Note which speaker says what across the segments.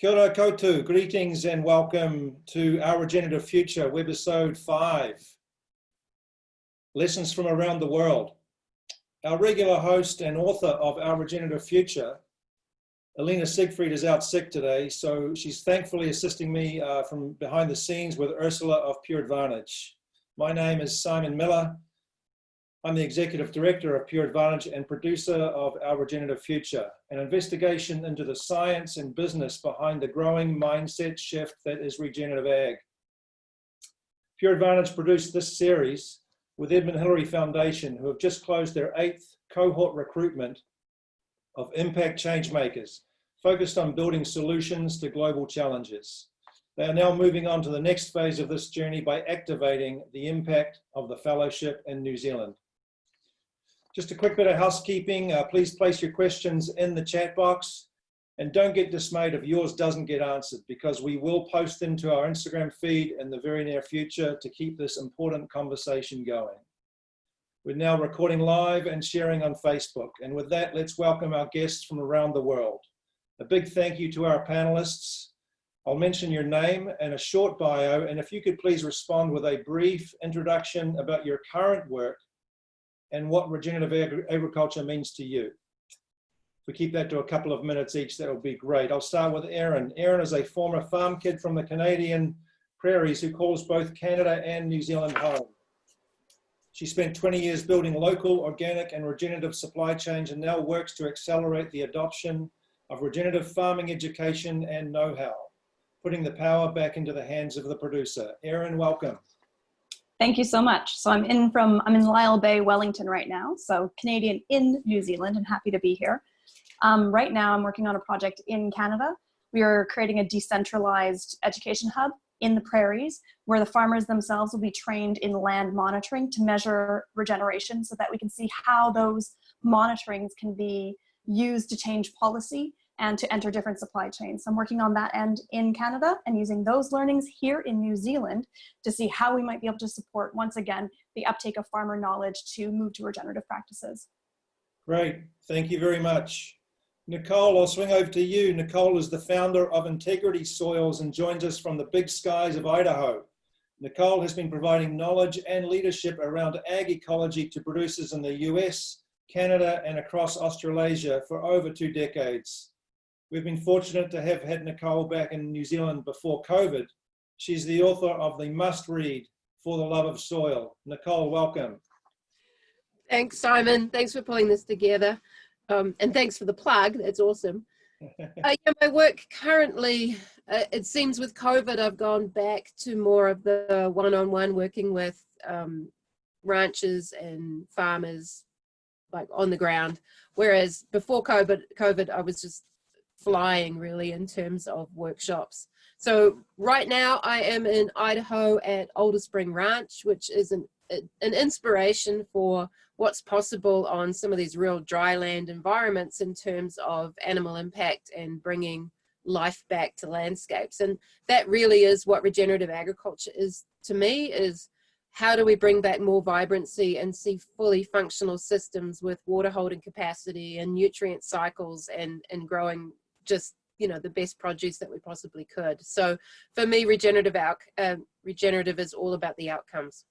Speaker 1: Kia ora koutou, greetings and welcome to Our Regenerative Future, webisode 5. Lessons from around the world. Our regular host and author of Our Regenerative Future, Alina Siegfried is out sick today, so she's thankfully assisting me uh, from behind the scenes with Ursula of Pure Advantage. My name is Simon Millar. I'm the Executive Director of Pure Advantage and producer of Our Regenerative Future, an investigation into the science and business behind the growing mindset shift that is regenerative ag. Pure Advantage produced this series with Edmund Hillary Foundation, who have just closed their eighth cohort recruitment of impact change makers, focused on building solutions to global challenges. They are now moving on to the next phase of this journey by activating the impact of the fellowship in New Zealand. Just a quick bit of housekeeping. Uh, please place your questions in the chat box and don't get dismayed if yours doesn't get answered because we will post them to our Instagram feed in the very near future to keep this important conversation going. We're now recording live and sharing on Facebook. And with that, let's welcome our guests from around the world. A big thank you to our panelists. I'll mention your name and a short bio, and if you could please respond with a brief introduction about your current work and what regenerative agri agriculture means to you. If we keep that to a couple of minutes each, that would be great. I'll start with Erin. Erin is a former farm kid from the Canadian prairies who calls both Canada and New Zealand home. She spent 20 years building local, organic and regenerative supply chains and now works to accelerate the adoption of regenerative farming education and know-how, putting the power back into the hands of the producer. Erin, welcome.
Speaker 2: Thank you so much. So I'm in from, I'm in Lyall Bay, Wellington right now. So Canadian in New Zealand and happy to be here. Um, right now I'm working on a project in Canada. We are creating a decentralized education hub in the prairies where the farmers themselves will be trained in land monitoring to measure regeneration so that we can see how those monitorings can be used to change policy and to enter different supply chains. So I'm working on that end in Canada and using those learnings here in New Zealand to see how we might be able to support, once again, the uptake of farmer knowledge to move to regenerative practices.
Speaker 1: Great, thank you very much. Nicole, I'll swing over to you. Nicole is the founder of Integrity Soils and joins us from the big skies of Idaho. Nicole has been providing knowledge and leadership around ag ecology to producers in the US, Canada, and across Australasia for over two decades. We've been fortunate to have had Nicole back in New Zealand before COVID. She's the author of the must read, For the Love of Soil. Nicole, welcome.
Speaker 3: Thanks, Simon. Thanks for pulling this together. Um, and thanks for the plug. That's awesome. uh, yeah, my work currently, uh, it seems with COVID, I've gone back to more of the one-on-one -on -one working with um, ranchers and farmers like on the ground. Whereas before COVID, COVID, I was just flying really in terms of workshops. So right now I am in Idaho at Alder Spring Ranch, which is an, an inspiration for what's possible on some of these real dry land environments in terms of animal impact and bringing life back to landscapes. And that really is what regenerative agriculture is to me is how do we bring back more vibrancy and see fully functional systems with water holding capacity and nutrient cycles and, and growing just you know the best produce that we possibly could. So for me regenerative out uh, regenerative is all about the outcomes.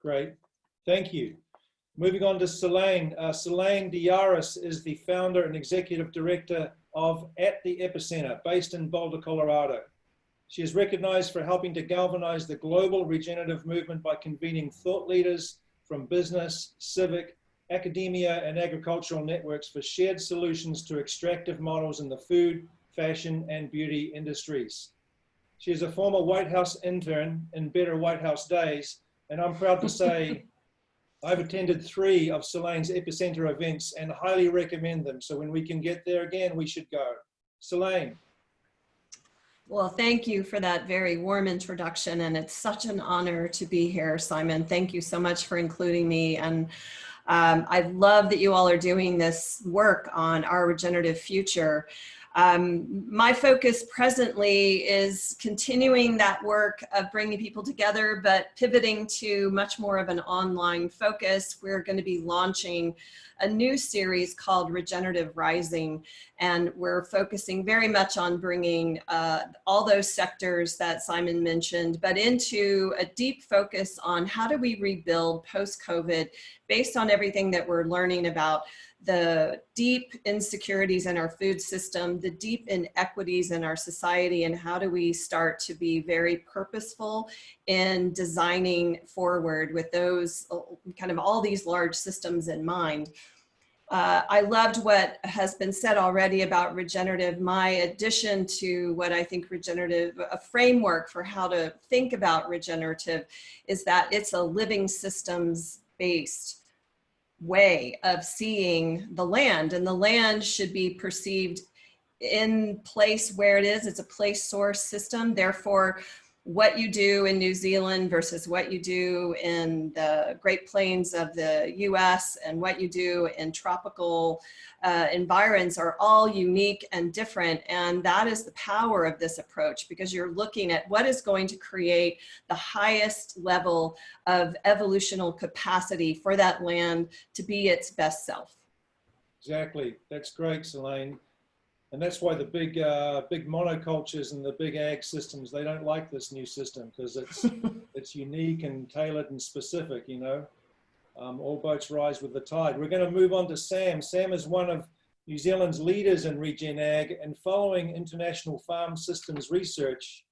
Speaker 1: Great. Thank you. Moving on to Seleyn. Uh, Seleyn DeYarus is the founder and executive director of at the epicenter based in Boulder Colorado. She is recognized for helping to galvanize the global regenerative movement by convening thought leaders from business civic academia, and agricultural networks for shared solutions to extractive models in the food, fashion, and beauty industries. She is a former White House intern in better White House days, and I'm proud to say I've attended three of Seleyn's Epicenter events and highly recommend them. So when we can get there again, we should go. Seleyn.
Speaker 4: Well, thank you for that very warm introduction. And it's such an honor to be here, Simon. Thank you so much for including me. And um, I love that you all are doing this work on our regenerative future. Um, my focus presently is continuing that work of bringing people together, but pivoting to much more of an online focus. We're going to be launching a new series called Regenerative Rising, and we're focusing very much on bringing uh, all those sectors that Simon mentioned, but into a deep focus on how do we rebuild post-COVID based on everything that we're learning about the deep insecurities in our food system, the deep inequities in our society, and how do we start to be very purposeful in designing forward with those kind of all these large systems in mind. Uh, I loved what has been said already about regenerative. My addition to what I think regenerative, a framework for how to think about regenerative is that it's a living systems based way of seeing the land and the land should be perceived in place where it is. It's a place source system. Therefore, what you do in New Zealand versus what you do in the Great Plains of the US and what you do in tropical uh, environs are all unique and different. And that is the power of this approach because you're looking at what is going to create the highest level of evolutional capacity for that land to be its best self.
Speaker 1: Exactly. That's great, Seleyn. And that's why the big, uh, big monocultures and the big ag systems, they don't like this new system because it's, it's unique and tailored and specific, you know. Um, all boats rise with the tide. We're going to move on to Sam. Sam is one of New Zealand's leaders in regen ag and following international farm systems research,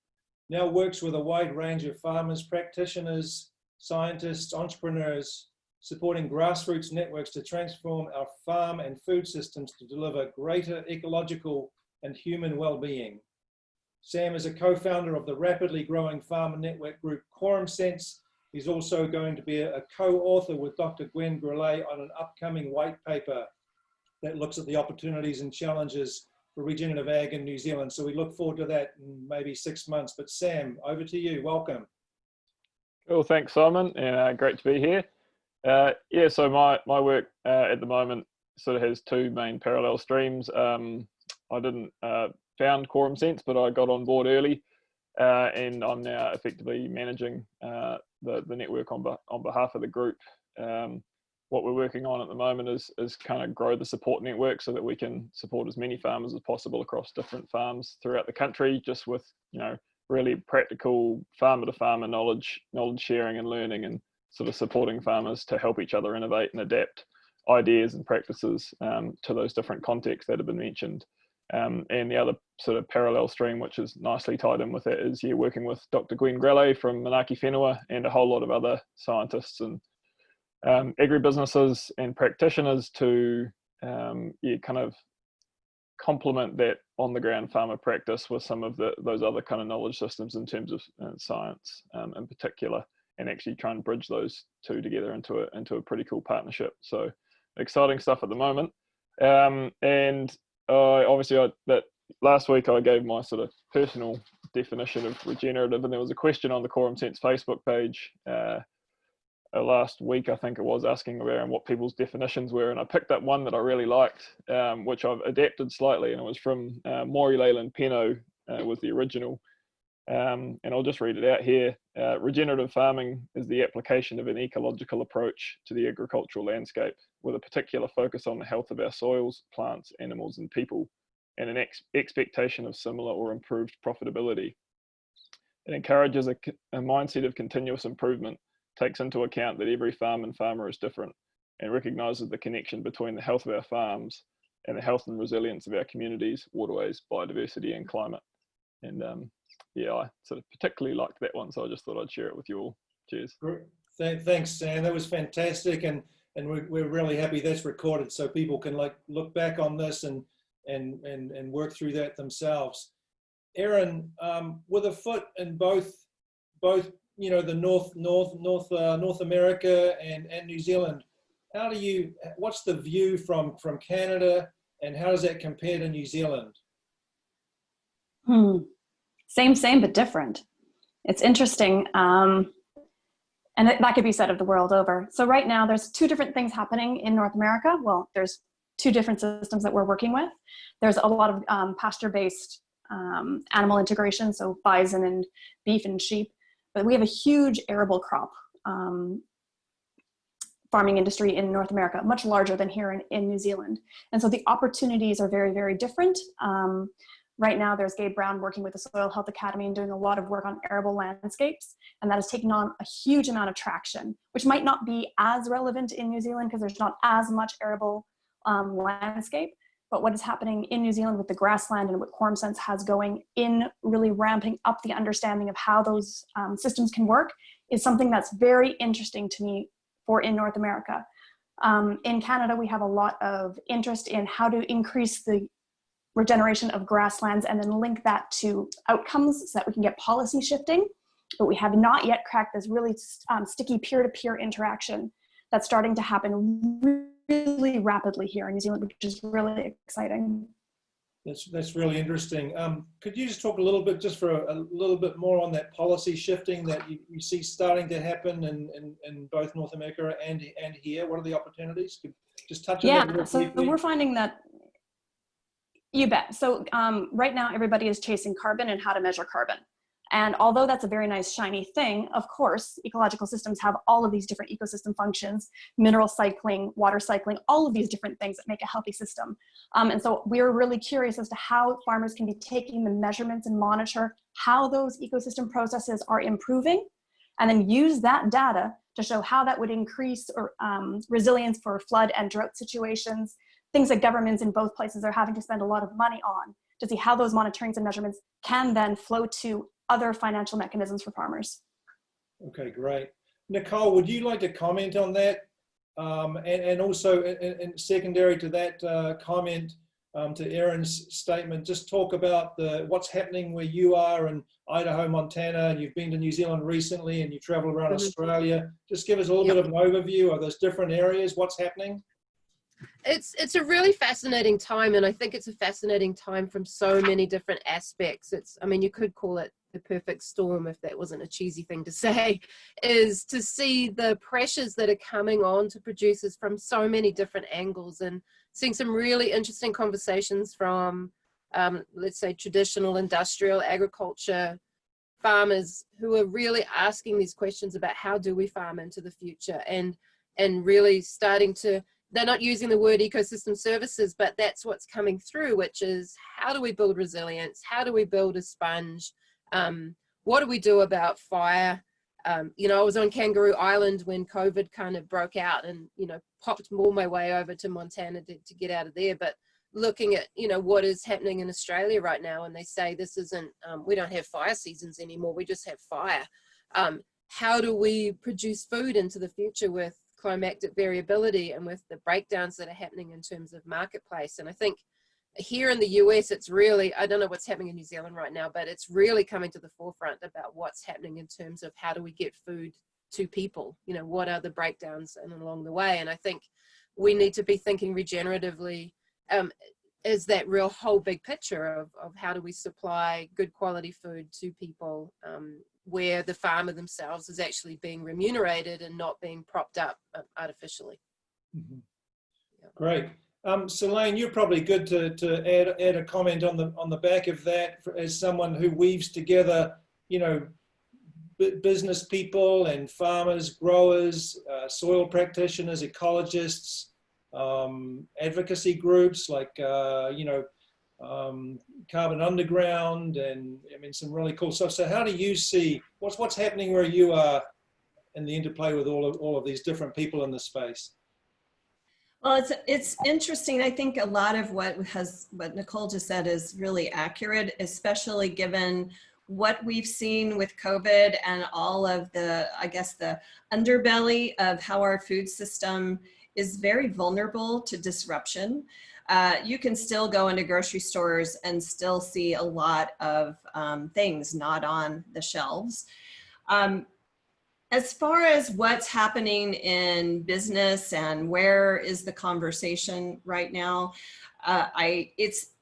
Speaker 1: now works with a wide range of farmers, practitioners, scientists, entrepreneurs, supporting grassroots networks to transform our farm and food systems to deliver greater ecological and human well-being. Sam is a co-founder of the rapidly growing farmer network group Quorum Sense. He's also going to be a co-author with Dr. Gwen Grelet on an upcoming white paper that looks at the opportunities and challenges for regenerative ag in New Zealand. So we look forward to that in maybe six months. But Sam, over to you. Welcome.
Speaker 5: Cool, thanks Simon, and uh, great to be here. Uh, yeah, so my, my work uh, at the moment sort of has two main parallel streams. Um, I didn't uh, found Quorum Sense, but I got on board early uh, and I'm now effectively managing uh, the, the network on, be on behalf of the group. Um, what we're working on at the moment is, is kind of grow the support network so that we can support as many farmers as possible across different farms throughout the country, just with, you know, really practical farmer to farmer knowledge, knowledge sharing and learning and sort of supporting farmers to help each other innovate and adapt ideas and practices um, to those different contexts that have been mentioned. Um, and the other sort of parallel stream, which is nicely tied in with it, is you're working with Dr. Gwen Grelet from Manaaki Whenua and a whole lot of other scientists and um, agribusinesses and practitioners to um, yeah, kind of complement that on the ground farmer practice with some of the, those other kind of knowledge systems in terms of uh, science um, in particular and actually try and bridge those two together into a into a pretty cool partnership. So exciting stuff at the moment. Um, and obviously, I, that last week I gave my sort of personal definition of regenerative, and there was a question on the Quorum Sense Facebook page uh, uh, last week, I think it was, asking around what people's definitions were, and I picked up one that I really liked, um, which I've adapted slightly, and it was from uh, Maury Leyland Penno, uh, was the original. Um, and I'll just read it out here. Uh, regenerative farming is the application of an ecological approach to the agricultural landscape with a particular focus on the health of our soils, plants, animals, and people, and an ex expectation of similar or improved profitability. It encourages a, a mindset of continuous improvement, takes into account that every farm and farmer is different, and recognizes the connection between the health of our farms and the health and resilience of our communities, waterways, biodiversity, and climate. And um, yeah, I sort of particularly liked that one, so I just thought I'd share it with you all. Cheers.
Speaker 1: Thanks, Sam. That was fantastic, and and we're, we're really happy that's recorded, so people can like look back on this and and and and work through that themselves. Erin, um, with a foot in both both you know the North North North uh, North America and and New Zealand, how do you? What's the view from from Canada, and how does that compare to New Zealand?
Speaker 2: Hmm same, same, but different. It's interesting. Um, and that could be said of the world over. So right now there's two different things happening in North America. Well, there's two different systems that we're working with. There's a lot of um, pasture-based um, animal integration, so bison and beef and sheep, but we have a huge arable crop um, farming industry in North America, much larger than here in, in New Zealand. And so the opportunities are very, very different. Um, right now there's Gabe Brown working with the Soil Health Academy and doing a lot of work on arable landscapes. And that has taken on a huge amount of traction, which might not be as relevant in New Zealand because there's not as much arable um, landscape. But what is happening in New Zealand with the grassland and what QuorumSense has going in really ramping up the understanding of how those um, systems can work is something that's very interesting to me for in North America. Um, in Canada, we have a lot of interest in how to increase the regeneration of grasslands and then link that to outcomes so that we can get policy shifting. But we have not yet cracked this really um, sticky peer-to-peer -peer interaction that's starting to happen really rapidly here in New Zealand, which is really exciting.
Speaker 1: That's, that's really interesting. Um, could you just talk a little bit, just for a, a little bit more on that policy shifting that you, you see starting to happen in, in, in, both North America and, and here? What are the opportunities? Could just touch on
Speaker 2: yeah,
Speaker 1: that
Speaker 2: so we're finding that, you bet. So um, right now everybody is chasing carbon and how to measure carbon. And although that's a very nice shiny thing, of course, ecological systems have all of these different ecosystem functions, mineral cycling, water cycling, all of these different things that make a healthy system. Um, and so we are really curious as to how farmers can be taking the measurements and monitor how those ecosystem processes are improving, and then use that data to show how that would increase or, um, resilience for flood and drought situations, things that governments in both places are having to spend a lot of money on to see how those monitorings and measurements can then flow to other financial mechanisms for farmers.
Speaker 1: Okay, great. Nicole, would you like to comment on that? Um, and, and also, in, secondary to that uh, comment, um, to Erin's statement, just talk about the what's happening where you are in Idaho, Montana, and you've been to New Zealand recently and you travel around mm -hmm. Australia. Just give us a little yep. bit of an overview of those different areas, what's happening
Speaker 3: it's it's a really fascinating time and i think it's a fascinating time from so many different aspects. It's i mean you could call it the perfect storm if that wasn't a cheesy thing to say is to see the pressures that are coming on to producers from so many different angles and seeing some really interesting conversations from um, let's say traditional industrial agriculture farmers who are really asking these questions about how do we farm into the future and and really starting to they're not using the word ecosystem services, but that's what's coming through, which is how do we build resilience? How do we build a sponge? Um, what do we do about fire? Um, you know, I was on Kangaroo Island when COVID kind of broke out and, you know, popped all my way over to Montana to, to get out of there. But looking at, you know, what is happening in Australia right now, and they say this isn't, um, we don't have fire seasons anymore, we just have fire. Um, how do we produce food into the future with climactic variability and with the breakdowns that are happening in terms of marketplace. And I think here in the US, it's really, I don't know what's happening in New Zealand right now, but it's really coming to the forefront about what's happening in terms of how do we get food to people? You know, what are the breakdowns and along the way? And I think we need to be thinking regeneratively um, is that real whole big picture of, of how do we supply good quality food to people um, where the farmer themselves is actually being remunerated and not being propped up uh, artificially.
Speaker 1: Mm -hmm. yeah. Great. Um, Seleyn, you're probably good to, to add, add a comment on the, on the back of that for, as someone who weaves together, you know, business people and farmers, growers, uh, soil practitioners, ecologists, um, advocacy groups like, uh, you know, um, Carbon Underground, and I mean some really cool stuff. So how do you see what's what's happening where you are in the interplay with all of all of these different people in the space?
Speaker 4: Well, it's it's interesting. I think a lot of what has what Nicole just said is really accurate, especially given what we've seen with COVID and all of the, I guess, the underbelly of how our food system is very vulnerable to disruption uh, you can still go into grocery stores and still see a lot of um, things not on the shelves. Um, as far as what's happening in business and where is the conversation right now, uh, I it's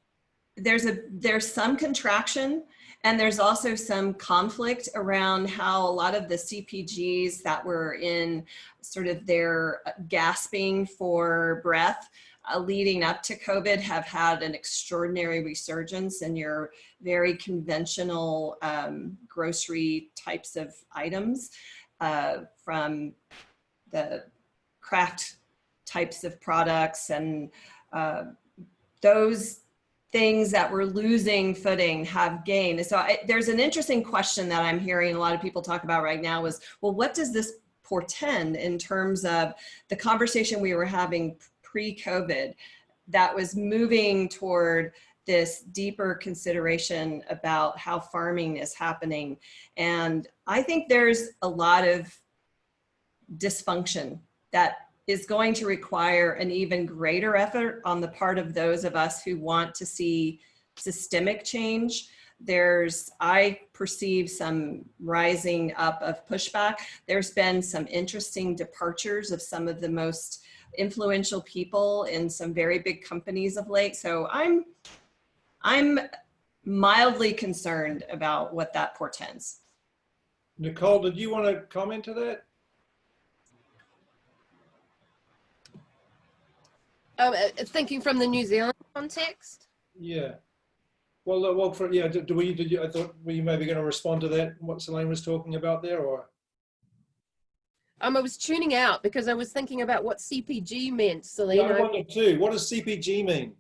Speaker 4: there's a there's some contraction and there's also some conflict around how a lot of the CPGs that were in sort of their gasping for breath uh, leading up to COVID have had an extraordinary resurgence in your very conventional um, grocery types of items uh, from the craft types of products and uh, those things that were losing footing have gained. So I, there's an interesting question that I'm hearing a lot of people talk about right now is, well, what does this portend in terms of the conversation we were having pre-COVID that was moving toward this deeper consideration about how farming is happening. And I think there's a lot of dysfunction that is going to require an even greater effort on the part of those of us who want to see systemic change. There's, I perceive some rising up of pushback. There's been some interesting departures of some of the most influential people in some very big companies of late. So I'm, I'm mildly concerned about what that portends.
Speaker 1: Nicole, did you want to comment to that?
Speaker 3: Um, thinking from the New Zealand context.
Speaker 1: Yeah. Well, uh, well, for, yeah, do, do we, did you, I thought, were you maybe going to respond to that, what Seleyn was talking about there, or?
Speaker 3: Um, I was tuning out because I was thinking about what CPG meant,
Speaker 1: Yeah,
Speaker 3: Selena.
Speaker 1: I wonder too, what does CPG mean?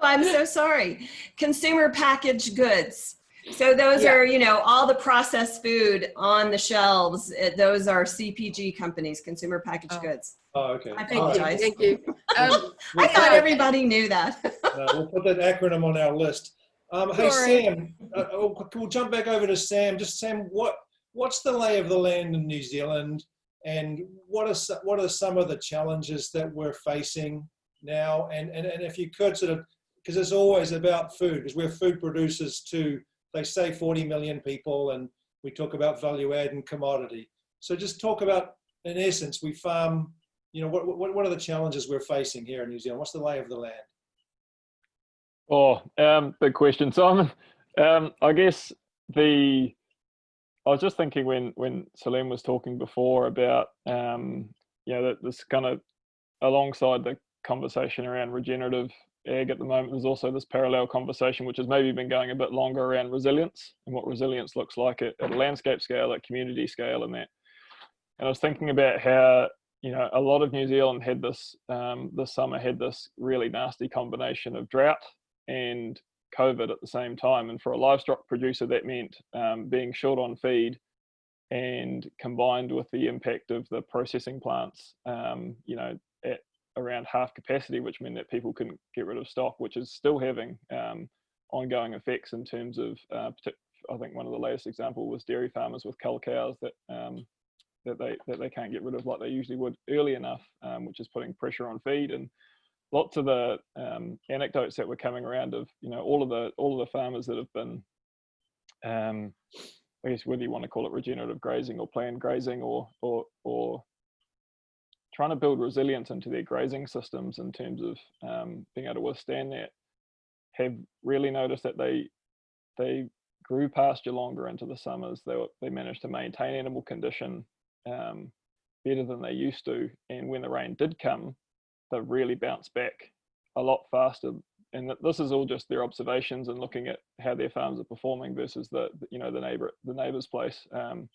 Speaker 4: Oh, I'm so sorry. Consumer packaged goods. So those
Speaker 3: Yeah.
Speaker 4: are, you know, all the processed food on the shelves. uh, Those are CPG companies, consumer packaged
Speaker 3: Oh.
Speaker 4: goods.
Speaker 1: Oh, okay.
Speaker 4: I Thank
Speaker 1: right.
Speaker 4: you. Guys.
Speaker 3: Thank you. Um,
Speaker 1: We'll
Speaker 4: I thought everybody knew that.
Speaker 1: no, We'll put that acronym on our list. Um, hey,
Speaker 3: Sorry.
Speaker 1: Sam, uh, uh, we'll jump back over to Sam. Just Sam, what, what's the lay of the land in New Zealand? And what are, what are some of the challenges that we're facing now? And, and, and if you could sort of, because it's always about food, because we're food producers too. They say 40 million people and we talk about value add and commodity. So just talk about, in essence, we farm, you know, what, what, what are the challenges we're facing here in New Zealand? What's the lay of the land?
Speaker 5: Oh, um, big question, Simon. Um, I guess the I was just thinking when when Salim was talking before about um, you know that this kind of alongside the conversation around regenerative ag at the moment, there's also this parallel conversation which has maybe been going a bit longer around resilience and what resilience looks like at, at a landscape scale, at community scale, and that. And I was thinking about how you know a lot of New Zealand had this um, this summer had this really nasty combination of drought and COVID at the same time. And for a livestock producer, that meant um, being short on feed and combined with the impact of the processing plants, um, you know, at around half capacity, which meant that people couldn't get rid of stock, which is still having um, ongoing effects in terms of, uh, I think one of the latest example was dairy farmers with cull cows that um, that they that they can't get rid of like they usually would early enough, um, which is putting pressure on feed and lots of the um, anecdotes that were coming around of you know all of the all of the farmers that have been um, I guess whether you want to call it regenerative grazing or planned grazing or or or trying to build resilience into their grazing systems in terms of um, being able to withstand that have really noticed that they they grew pasture longer into the summers. They were, they managed to maintain animal condition um, better than they used to. And when the rain did come they've really bounce back a lot faster. And this is all just their observations and looking at how their farms are performing versus the the, you know the neighbor the neighbor's place, um,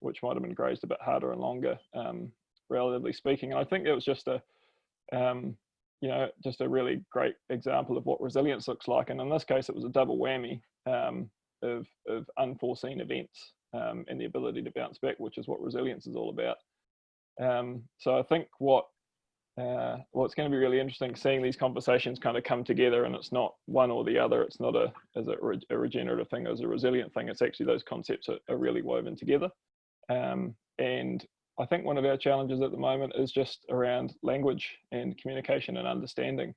Speaker 5: which might have been grazed a bit harder and longer, um, relatively speaking. And I think it was just a um, you know just a really great example of what resilience looks like. And in this case, it was a double whammy um, of of unforeseen events um, and the ability to bounce back, which is what resilience is all about. Um, so I think what uh, well, it's going to be really interesting seeing these conversations kind of come together, and it's not one or the other. It's not a as a, re- a regenerative thing, as a resilient thing. It's actually those concepts are, are really woven together. Um, and I think one of our challenges at the moment is just around language and communication and understanding,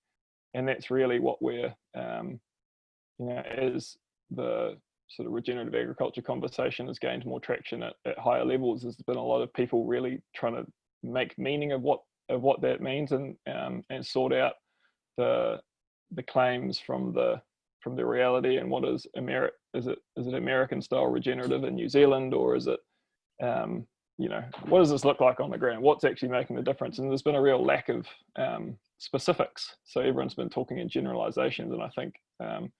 Speaker 5: and that's really what we're, um, you know, as the sort of regenerative agriculture conversation has gained more traction at, at higher levels. There's been a lot of people really trying to make meaning of what of what that means and um, and sort out the the claims from the from the reality and what is Ameri- is it is it American style regenerative in New Zealand or is it um, you know, what does this look like on the ground? What's actually making the difference? And there's been a real lack of um, specifics. So everyone's been talking in generalizations, and I think um,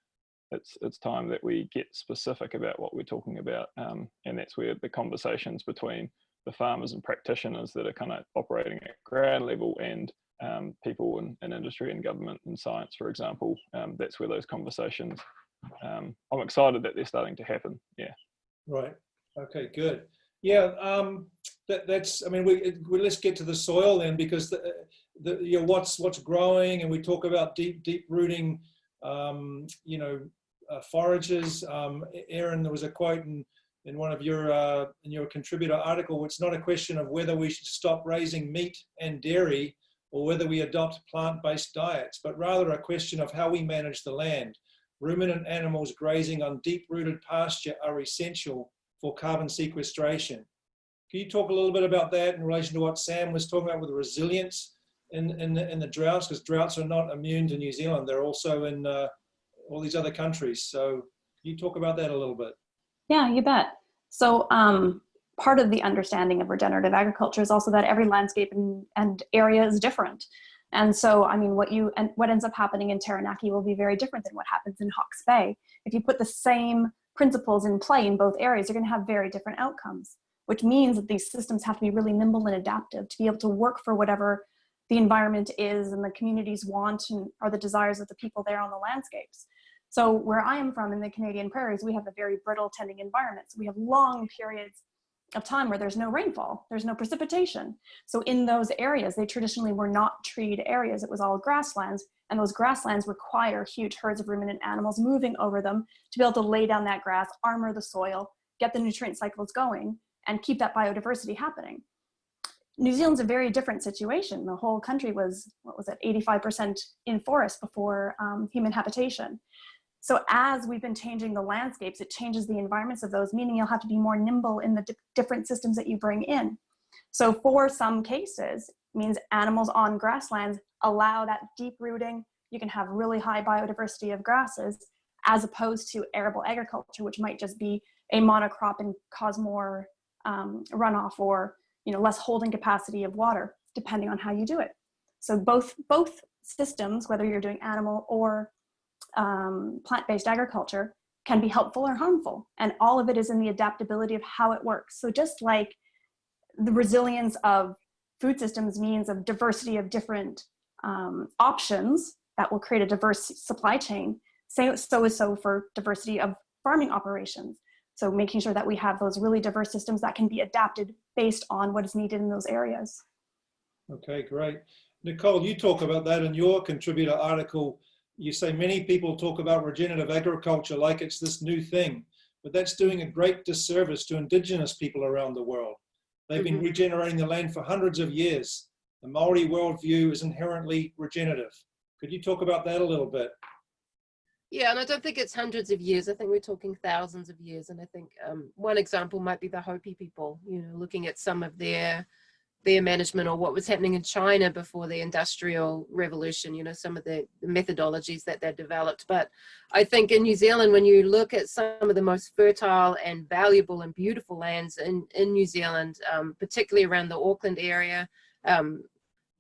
Speaker 5: it's it's time that we get specific about what we're talking about, um, and that's where the conversations between the farmers and practitioners that are kind of operating at ground level and um, people in, in, industry and government and science, for example, um, that's where those conversations. Um, I'm excited that they're starting to happen. Yeah.
Speaker 1: Right. Okay. Good. Yeah. Um, that, that's. I mean, we, we let's get to the soil then, because the, the you know what's what's growing, and we talk about deep deep rooting. Um, you know, uh, forages. Um, Erin, there was a quote in in one of your uh, in your contributor article. It's not a question of whether we should stop raising meat and dairy or whether we adopt plant-based diets, but rather a question of how we manage the land. Ruminant animals grazing on deep-rooted pasture are essential for carbon sequestration. Can you talk a little bit about that in relation to what Sam was talking about with resilience in, in, the, in the droughts? Because droughts are not immune to New Zealand. They're also in uh, all these other countries. So can you talk about that a little bit?
Speaker 2: Yeah, you bet. So um, part of the understanding of regenerative agriculture is also that every landscape and, and area is different. And so, I mean, what you and what ends up happening in Taranaki will be very different than what happens in Hawke's Bay. If you put the same principles in play in both areas, you're going to have very different outcomes, which means that these systems have to be really nimble and adaptive to be able to work for whatever the environment is and the communities want and are the desires of the people there on the landscapes. So where I am from in the Canadian prairies, we have a very brittle tending environment. So we have long periods of time where there's no rainfall, there's no precipitation. So in those areas, they traditionally were not treed areas. It was all grasslands and those grasslands require huge herds of ruminant animals moving over them to be able to lay down that grass, armor the soil, get the nutrient cycles going and keep that biodiversity happening. New Zealand's a very different situation. The whole country was, what was it, 85% in forest before um, human habitation. So as we've been changing the landscapes, it changes the environments of those, meaning you'll have to be more nimble in the di different systems that you bring in. So for some cases, means animals on grasslands allow that deep rooting. You can have really high biodiversity of grasses as opposed to arable agriculture, which might just be a monocrop and cause more um, runoff or you know less holding capacity of water, depending on how you do it. So both both systems, whether you're doing animal or um, plant-based agriculture can be helpful or harmful. And all of it is in the adaptability of how it works. So just like the resilience of food systems means of diversity of different um, options that will create a diverse supply chain, so, so is so for diversity of farming operations. So making sure that we have those really diverse systems that can be adapted based on what is needed in those areas.
Speaker 1: Okay, great. Nicole, you talk about that in your contributor article you say many people talk about regenerative agriculture like it's this new thing, but that's doing a great disservice to indigenous people around the world. They've been mm-hmm. regenerating the land for hundreds of years. The Maori worldview is inherently regenerative. Could you talk about that a little bit?
Speaker 3: Yeah, and I don't think it's hundreds of years. I think we're talking thousands of years. And I think um, one example might be the Hopi people, you know, looking at some of their their management or what was happening in China before the industrial revolution, you know, some of the, methodologies that they developed. But I think in New Zealand, when you look at some of the most fertile and valuable and beautiful lands in, in New Zealand, um, particularly around the Auckland area, um,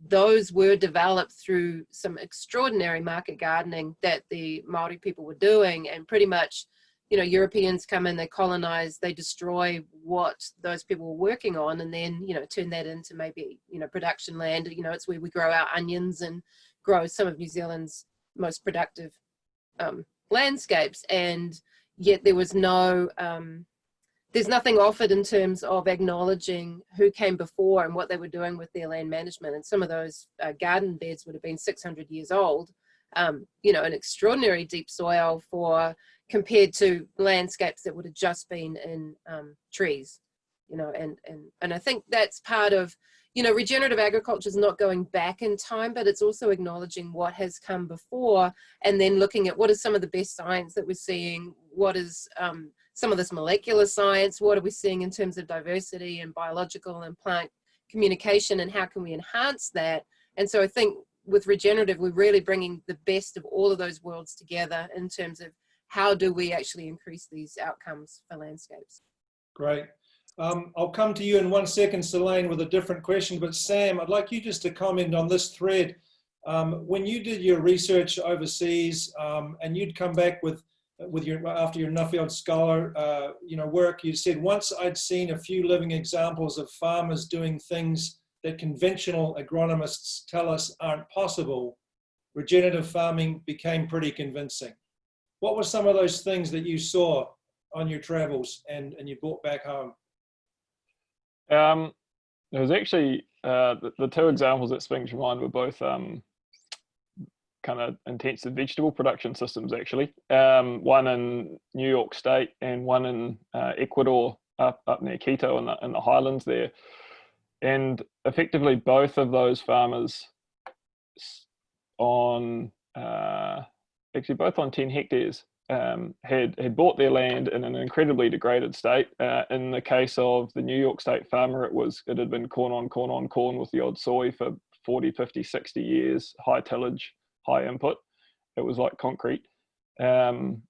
Speaker 3: those were developed through some extraordinary market gardening that the Maori people were doing and pretty much you know, Europeans come in, they colonize, they destroy what those people were working on, and then, you know, turn that into maybe, you know, production land. You know, it's where we grow our onions and grow some of New Zealand's most productive um, landscapes. And yet there was no, um, there's nothing offered in terms of acknowledging who came before and what they were doing with their land management. And some of those uh, garden beds would have been 600 years old. Um, you know, an extraordinary deep soil for compared to landscapes that would have just been in um, trees, you know, and, and, and I think that's part of, you know, regenerative agriculture is not going back in time, but it's also acknowledging what has come before and then looking at what is some of the best science that we're seeing, what is um, some of this molecular science, what are we seeing in terms of diversity and biological and plant communication and how can we enhance that? And so I think with regenerative, we're really bringing the best of all of those worlds together in terms of how do we actually increase these outcomes for landscapes?
Speaker 1: Great. Um, I'll come to you in one second, Seleyn, with a different question. But Sam, I'd like you just to comment on this thread. Um, when you did your research overseas um, and you'd come back with with your after your Nuffield Scholar uh, you know work, you said once I'd seen a few living examples of farmers doing things that conventional agronomists tell us aren't possible, regenerative farming became pretty convincing. What were some of those things that you saw on your travels and, and you brought back home?
Speaker 5: Um, there was actually uh, the, the, two examples that spring to mind were both um, kind of intensive vegetable production systems actually. Um, one in New York State and one in uh, Ecuador up, up near Quito in the, in the highlands there and effectively both of those farmers on uh, actually both on 10 hectares um, had had bought their land in an incredibly degraded state. Uh, in the case of the New York State farmer, it was it had been corn on corn on corn with the odd soy for 40, 50, 60 years, high tillage, high input. It was like concrete. Um,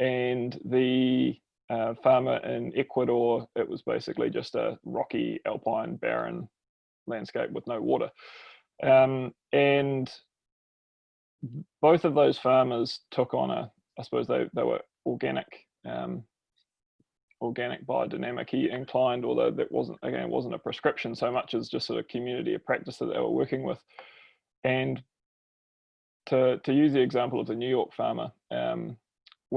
Speaker 5: and the uh, farmer in Ecuador, it was basically just a rocky, alpine, barren landscape with no water. Um, and both of those farmers took on a, I suppose they, they were organic, um, organic biodynamic inclined, although that wasn't, again, it wasn't a prescription so much as just sort of community of practice that they were working with. And to, to use the example of the New York farmer, um,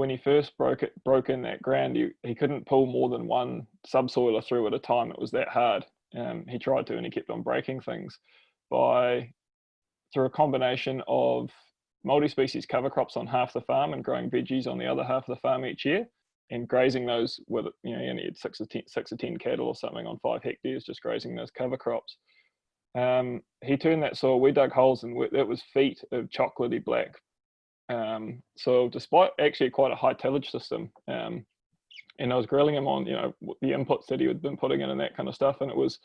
Speaker 5: when he first broke it, broke in that ground, he, he couldn't pull more than one subsoiler through at a time. It was that hard. Um, he tried to, and he kept on breaking things by through a combination of multi-species cover crops on half the farm and growing veggies on the other half of the farm each year and grazing those with you know you had six or ten, six or ten cattle or something on five hectares just grazing those cover crops um, he turned that soil we dug holes and that was feet of chocolatey black um, so despite actually quite a high tillage system, um, and I was grilling him on, you know, the inputs that he had been putting in and that kind of stuff, and it was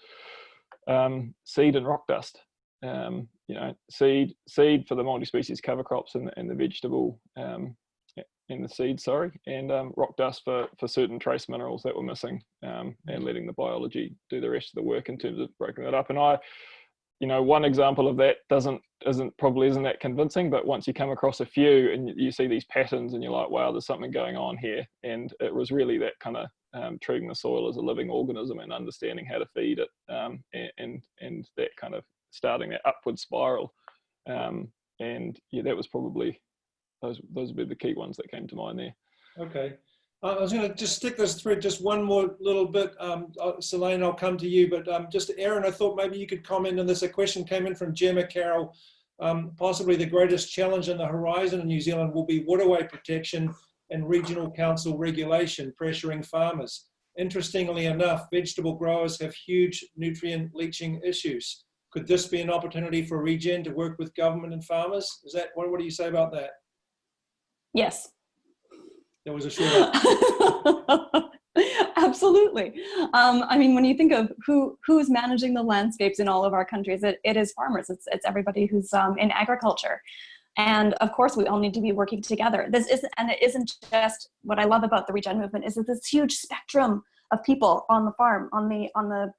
Speaker 5: um, seed and rock dust. Um, you know, seed seed for the multi-species cover crops and, and the vegetable um, in the seed, sorry, and um, rock dust for for certain trace minerals that were missing, and letting the biology do the rest of the work in terms of breaking that up. And I you know one example of that doesn't isn't probably isn't that convincing but once you come across a few and you see these patterns and you're like wow there's something going on here and it was really that kind of um, treating the soil as a living organism and understanding how to feed it um, and, and, that kind of starting that upward spiral um, and yeah that was probably those those would be the key ones that came to mind there.
Speaker 1: Okay I was going to just stick this thread just one more little bit. Um, uh, Seleyn, I'll come to you, but um, just Erin, I thought maybe you could comment on this. A question came in from Gemma Carroll. Um, possibly the greatest challenge on the horizon in New Zealand will be waterway protection and regional council regulation pressuring farmers. Interestingly enough, vegetable growers have huge nutrient leaching issues. Could this be an opportunity for Regen to work with government and farmers? Is that what, what do you say about that?
Speaker 2: Yes,
Speaker 1: that was a short
Speaker 2: Absolutely. Um, I mean, when you think of who who's managing the landscapes in all of our countries, it, it is farmers. It's, it's everybody who's um, in agriculture. And of course, we all need to be working together. This isn't, and it isn't just what I love about the regen movement is that this huge spectrum of people on the farm, on the, on the,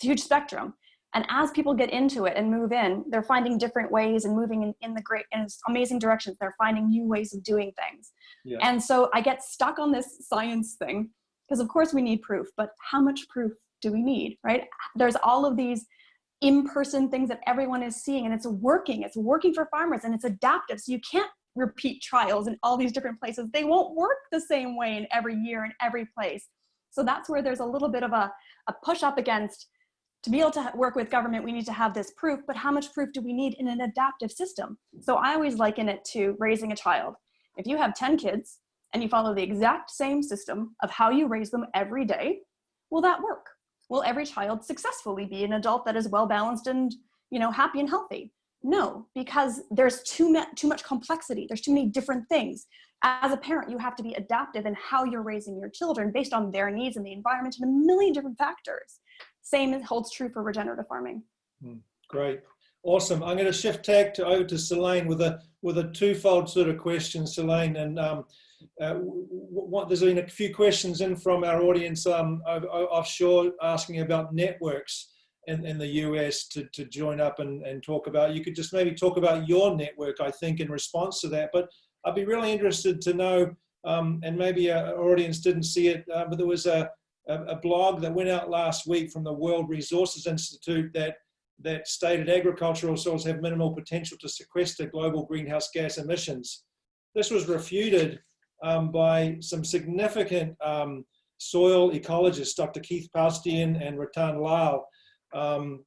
Speaker 2: huge spectrum. And as people get into it and move in, they're finding different ways and moving in, in the great and amazing directions. They're finding new ways of doing things. Yeah. And so I get stuck on this science thing because of course we need proof, but how much proof do we need, right? There's all of these in-person things that everyone is seeing and it's working. It's working for farmers and it's adaptive. So you can't repeat trials in all these different places. They won't work the same way in every year in every place. So that's where there's a little bit of a, a push up against to be able to work with government, we need to have this proof, but how much proof do we need in an adaptive system? So I always liken it to raising a child. If you have 10 kids and you follow the exact same system of how you raise them every day, will that work? Will every child successfully be an adult that is well balanced and you know happy and healthy? No, because there's too, too much complexity. There's too many different things. As a parent, you have to be adaptive in how you're raising your children based on their needs and the environment and a million different factors. Same holds true for regenerative farming.
Speaker 1: Hmm, great. Awesome. I'm going to shift tag to over to Seleyn with a with a twofold sort of question, Seleyn. And um, uh, what, there's been a few questions in from our audience um, offshore asking about networks in, in the US to, to join up and, and talk about. You could just maybe talk about your network, I think, in response to that. But I'd be really interested to know, um, and maybe our audience didn't see it, uh, but there was a, a, a blog that went out last week from the World Resources Institute that that stated agricultural soils have minimal potential to sequester global greenhouse gas emissions. This was refuted um, by some significant um, soil ecologists, Dr. Keith Paustian and Rattan Lal. Um,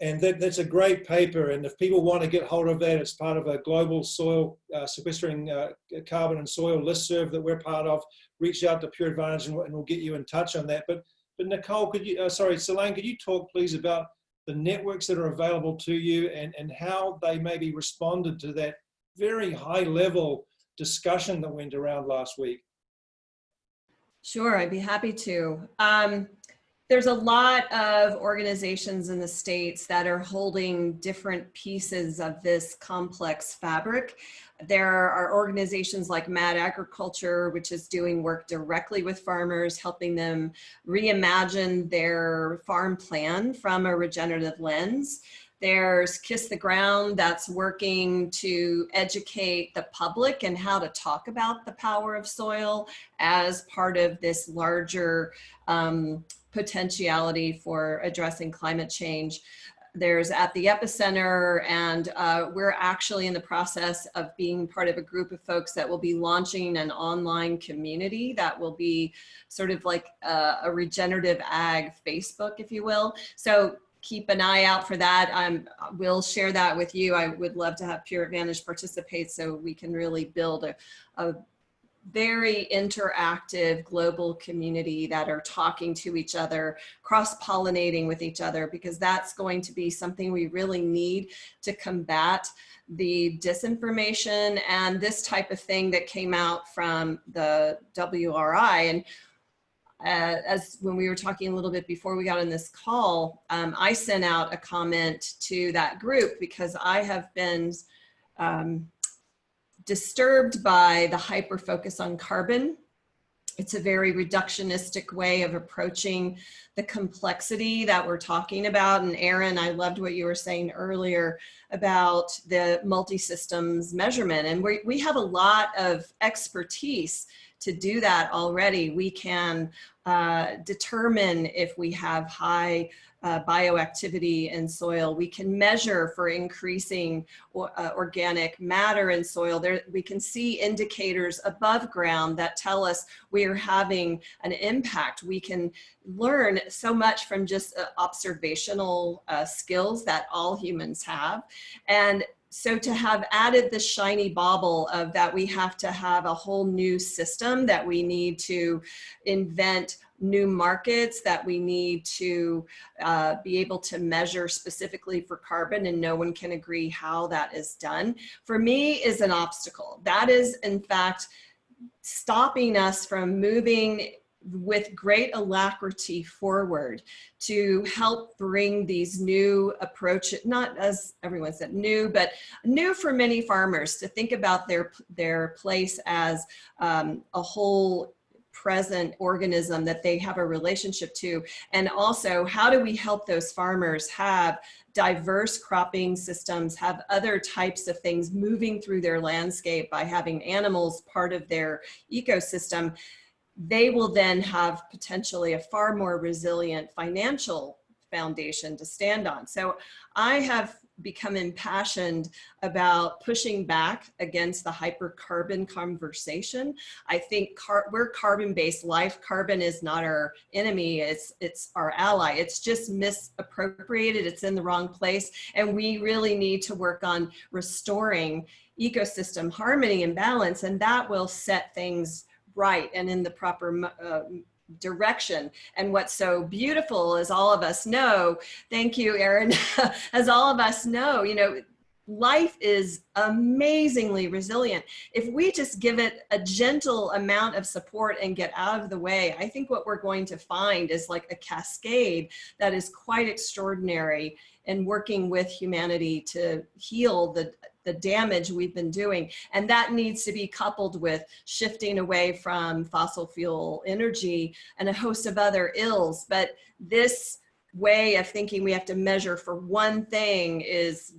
Speaker 1: and that, that's a great paper. And if people want to get hold of that, it's part of a global soil uh, sequestering uh, carbon and soil listserv that we're part of. Reach out to Pure Advantage and, we'll- and we'll get you in touch on that. But, but Nicole, could you, uh, sorry, Seleyn, could you talk please about the networks that are available to you and, and how they maybe responded to that very high level discussion that went around last week?
Speaker 4: Sure, I'd be happy to. Um, there's a lot of organizations in the states that are holding different pieces of this complex fabric. There are organizations like Mad Agriculture, which is doing work directly with farmers, helping them reimagine their farm plan from a regenerative lens. There's Kiss the Ground that's working to educate the public and how to talk about the power of soil as part of this larger um, potentiality for addressing climate change. There's at the epicenter, and uh, we're actually in the process of being part of a group of folks that will be launching an online community that will be sort of like a, a regenerative ag Facebook, if you will. So keep an eye out for that. Um, we'll share that with you. I would love to have Pure Advantage participate so we can really build a, a very interactive global community that are talking to each other, cross-pollinating with each other, because that's going to be something we really need to combat the disinformation and this type of thing that came out from the WRI. And uh, as when we were talking a little bit before we got on this call, um, I sent out a comment to that group because I have been um, disturbed by the hyper focus on carbon. It's a very reductionistic way of approaching the complexity that we're talking about. And Erin, I loved what you were saying earlier about the multi-systems measurement. And we, we have a lot of expertise to do that already. We can uh, determine if we have high uh, bioactivity in soil. We can measure for increasing uh, organic matter in soil. There, we can see indicators above ground that tell us we are having an impact. We can learn so much from just uh, observational uh, skills that all humans have. And so to have added the shiny bauble of that we have to have a whole new system that we need to invent new markets that we need to uh, be able to measure specifically for carbon and no one can agree how that is done for me is an obstacle. That is in fact stopping us from moving with great alacrity forward to help bring these new approaches, not as everyone said new, but new for many farmers to think about their, their place as um, a whole present organism that they have a relationship to. And also how do we help those farmers have diverse cropping systems, have other types of things moving through their landscape by having animals part of their ecosystem they will then have potentially a far more resilient financial foundation to stand on. So I have become impassioned about pushing back against the hypercarbon conversation. I think car we're carbon-based life. Carbon is not our enemy, it's, it's our ally. It's just misappropriated, it's in the wrong place. And we really need to work on restoring ecosystem harmony and balance, and that will set things right and in the proper uh, direction. And what's so beautiful as all of us know, thank you, Erin, as all of us know, you know, life is amazingly resilient. If we just give it a gentle amount of support and get out of the way, I think what we're going to find is like a cascade that is quite extraordinary in working with humanity to heal the the damage we've been doing. And that needs to be coupled with shifting away from fossil fuel energy and a host of other ills. But this way of thinking we have to measure for one thing is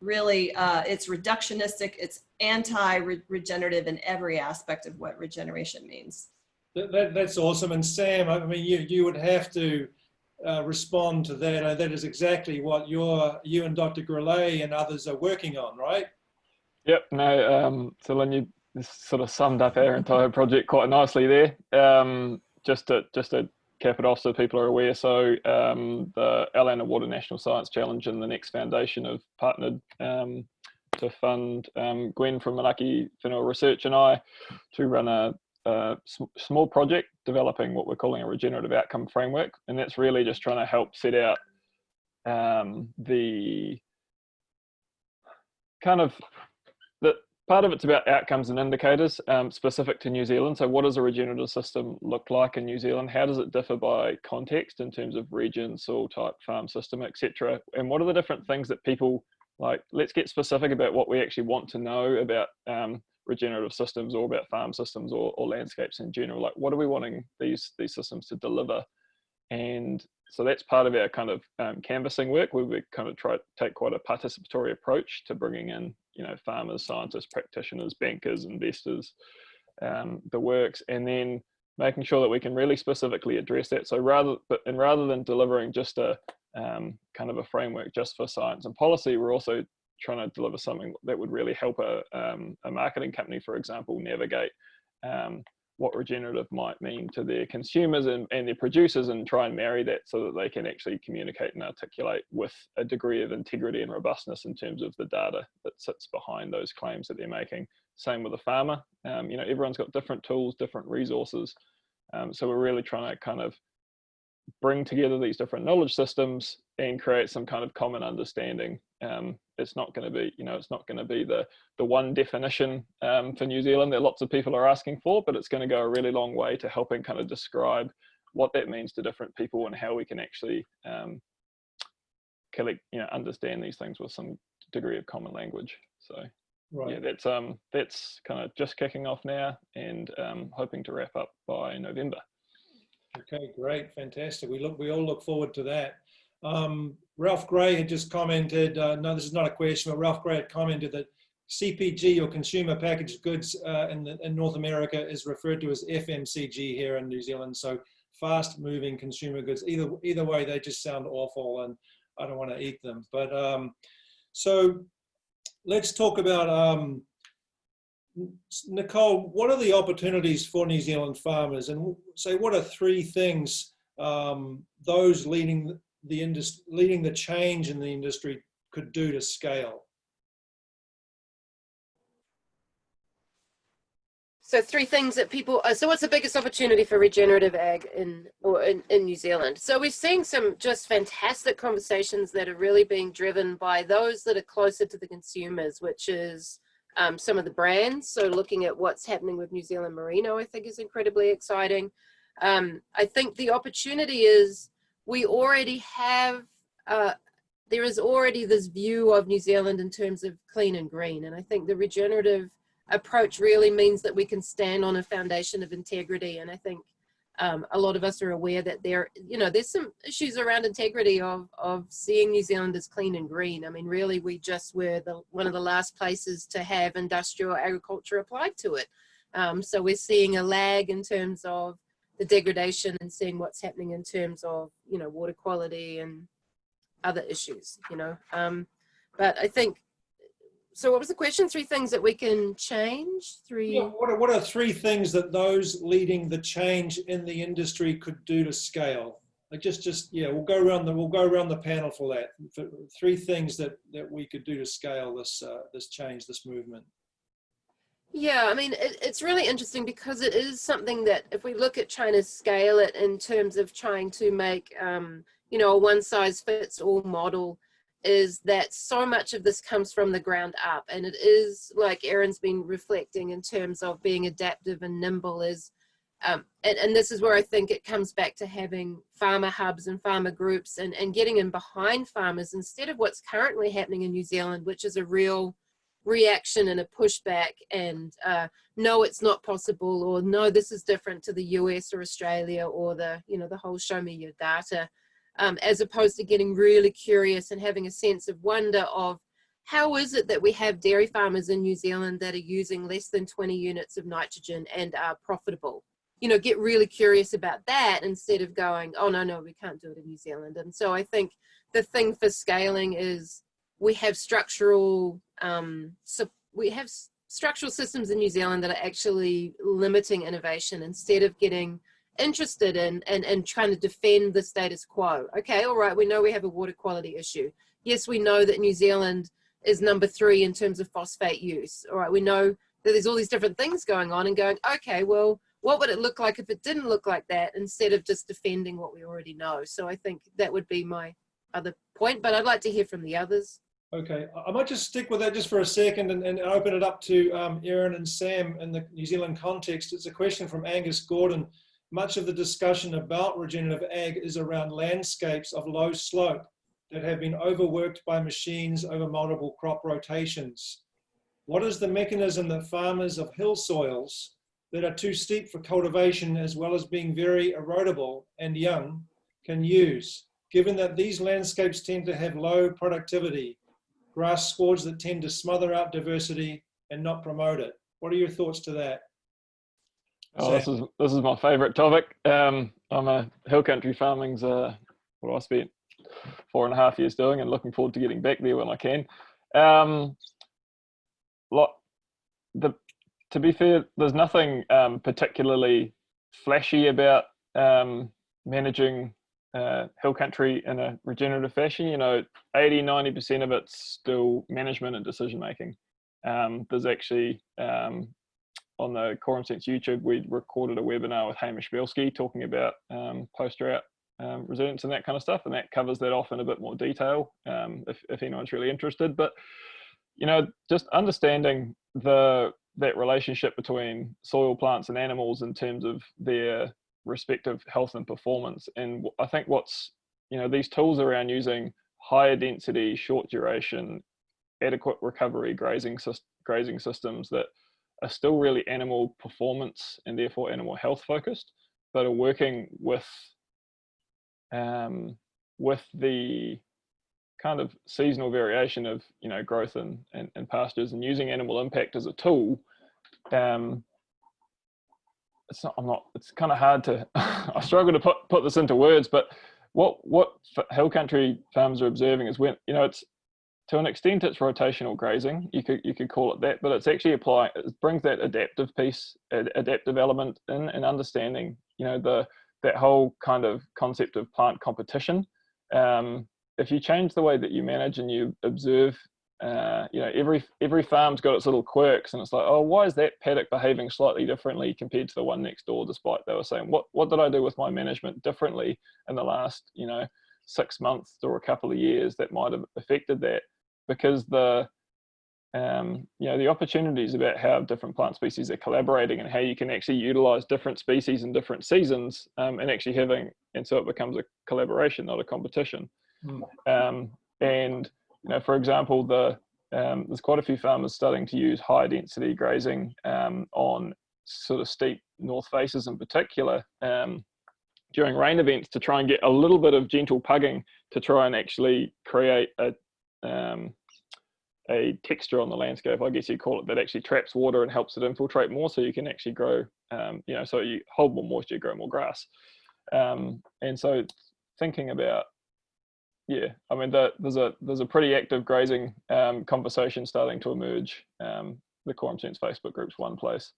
Speaker 4: really, uh, it's reductionistic, it's anti-regenerative in every aspect of what regeneration means.
Speaker 1: That, that, that's awesome. And Sam, I mean, you, you would have to uh, respond to that. And that is exactly what you're, you and Dr. Grelet and others are working on, right?
Speaker 5: Yep, no, um, so Lynn, you sort of summed up our entire project quite nicely there. Um, just to, just to cap it off so people are aware. So um, the Our Land and Water National Science Challenge and the Next Foundation have partnered um, to fund um, Gwen from Manaaki Whenua Research and I to run a, a sm small project developing what we're calling a regenerative outcome framework. And that's really just trying to help set out um, the kind of the part of it's about outcomes and indicators um, specific to New Zealand. So what does a regenerative system look like in New Zealand? How does it differ by context in terms of region, soil type, farm system, etc. And what are the different things that people like let's get specific about what we actually want to know about um, regenerative systems or about farm systems or, or, landscapes in general like what are we wanting these these systems to deliver and so that's part of our kind of um, canvassing work where we kind of try to take quite a participatory approach to bringing in you know farmers scientists practitioners bankers investors um, the works and then making sure that we can really specifically address that so rather but and rather than delivering just a um, kind of a framework just for science and policy. We're also trying to deliver something that would really help a, um, a marketing company, for example, navigate um, what regenerative might mean to their consumers and, and their producers and try and marry that so that they can actually communicate and articulate with a degree of integrity and robustness in terms of the data that sits behind those claims that they're making. Same with a farmer. Um, you know, everyone's got different tools, different resources. Um, so we're really trying to kind of bring together these different knowledge systems and create some kind of common understanding. Um, it's not going to be, you know, it's not going to be the the one definition um, for New Zealand that lots of people are asking for, but it's going to go a really long way to helping kind of describe what that means to different people and how we can actually um, collect, you know, understand these things with some degree of common language. So. Right. Yeah, that's um that's kind of just kicking off now and um, hoping to wrap up by November.
Speaker 1: Okay, great, fantastic. We look, we all look forward to that. Um, Ralph Gray had just commented, uh, no, this is not a question, but Ralph Gray had commented that CPG or consumer packaged goods uh, in, the, in North America is referred to as FMCG here in New Zealand. So fast moving consumer goods, either, either way, they just sound awful and I don't want to eat them. But um, so let's talk about um, Nicole, what are the opportunities for New Zealand farmers and say what are three things um, those leading the industry, leading the change in the industry could do to scale?
Speaker 3: So three things that people, uh, so what's the biggest opportunity for regenerative ag in, or in, in New Zealand? So we're seeing some just fantastic conversations that are really being driven by those that are closer to the consumers, which is um, some of the brands. So looking at what's happening with New Zealand Merino, I think is incredibly exciting. Um, I think the opportunity is we already have, uh, there is already this view of New Zealand in terms of clean and green. And I think the regenerative approach really means that we can stand on a foundation of integrity. And I think um, a lot of us are aware that there, you know, there's some issues around integrity of, of seeing New Zealand as clean and green. I mean, really, we just were the, one of the last places to have industrial agriculture applied to it. Um, so we're seeing a lag in terms of the degradation and seeing what's happening in terms of, you know, water quality and other issues, you know. Um, but I think so what was the question? Three things that we can change? Three.
Speaker 1: Yeah, what, are, what are three things that those leading the change in the industry could do to scale? Like just, just yeah, we'll go around the we'll go around the panel for that. For three things that that we could do to scale this uh, this change, this movement.
Speaker 3: Yeah, I mean, it, it's really interesting because it is something that if we look at China's scale it in terms of trying to make, um, you know, a one size fits all model, is that so much of this comes from the ground up and it is like Erin's been reflecting in terms of being adaptive and nimble is um, and, and this is where I think it comes back to having farmer hubs and farmer groups and, and getting in behind farmers instead of what's currently happening in New Zealand, which is a real reaction and a pushback and uh, no it's not possible or no this is different to the US or Australia or the you know the whole show me your data um, as opposed to getting really curious and having a sense of wonder of how is it that we have dairy farmers in New Zealand that are using less than 20 units of nitrogen and are profitable. You know get really curious about that instead of going oh no no we can't do it in New Zealand. And so I think the thing for scaling is we have structural um, so we have structural systems in New Zealand that are actually limiting innovation instead of getting interested in and, and trying to defend the status quo. Okay, all right, we know we have a water quality issue. Yes, we know that New Zealand is number three in terms of phosphate use. All right, we know that there's all these different things going on and going, okay, well, what would it look like if it didn't look like that instead of just defending what we already know? So I think that would be my other point, but I'd like to hear from the others.
Speaker 1: Okay, I might just stick with that just for a second and, and open it up to um, Erin and Sam in the New Zealand context. It's a question from Angus Gordon. Much of the discussion about regenerative ag is around landscapes of low slope that have been overworked by machines over multiple crop rotations. What is the mechanism that farmers of hill soils that are too steep for cultivation as well as being very erodible and young can use, given that these landscapes tend to have low productivity grass swards that tend to smother out diversity and not promote it. What are your thoughts to that?
Speaker 5: Oh, this is this is my favourite topic. Um, I'm a hill country farming's uh, what I spent four and a half years doing, and looking forward to getting back there when I can. Um, lot the to be fair, there's nothing um, particularly flashy about um, managing uh, hill country in a regenerative fashion, you know, 80, 90% of it's still management and decision making. Um, there's actually, um, on the Quorum Sense YouTube, we recorded a webinar with Hamish Bielski talking about um, post-drought um, resilience and that kind of stuff, and that covers that off in a bit more detail um, if, if anyone's really interested. But, you know, just understanding the that relationship between soil, plants, and animals in terms of their respective health and performance. And I think what's, you know, these tools around using higher density, short duration, adequate recovery grazing, grazing systems that are still really animal performance and therefore animal health focused, but are working with um, with the kind of seasonal variation of you know growth and, and, and pastures and using animal impact as a tool um, it's not, I'm not, it's kind of hard to, I struggle to put, put this into words, but what, what hill country farms are observing is when, you know, it's, to an extent it's rotational grazing, you could, you could call it that, but it's actually applying, it brings that adaptive piece, adaptive element in and understanding, you know, the, that whole kind of concept of plant competition. Um, if you change the way that you manage and you observe uh, you know, every every farm's got its little quirks, and it's like, oh, why is that paddock behaving slightly differently compared to the one next door? Despite they were saying, what what did I do with my management differently in the last, you know, six months or a couple of years that might have affected that? Because the um, you know, the opportunities about how different plant species are collaborating and how you can actually utilize different species in different seasons um, and actually having, and so it becomes a collaboration, not a competition. Mm. Um, and you know, for example, the um, there's quite a few farmers starting to use high density grazing um, on sort of steep north faces in particular um, during rain events to try and get a little bit of gentle pugging to try and actually create a um, a texture on the landscape, I guess you call it, that actually traps water and helps it infiltrate more so you can actually grow, um, you know, so you hold more moisture, grow more grass. Um, and so thinking about yeah, I mean, the, there's a there's a pretty active grazing um, conversation starting to emerge. Um, the Quorum Sense Facebook group's one place,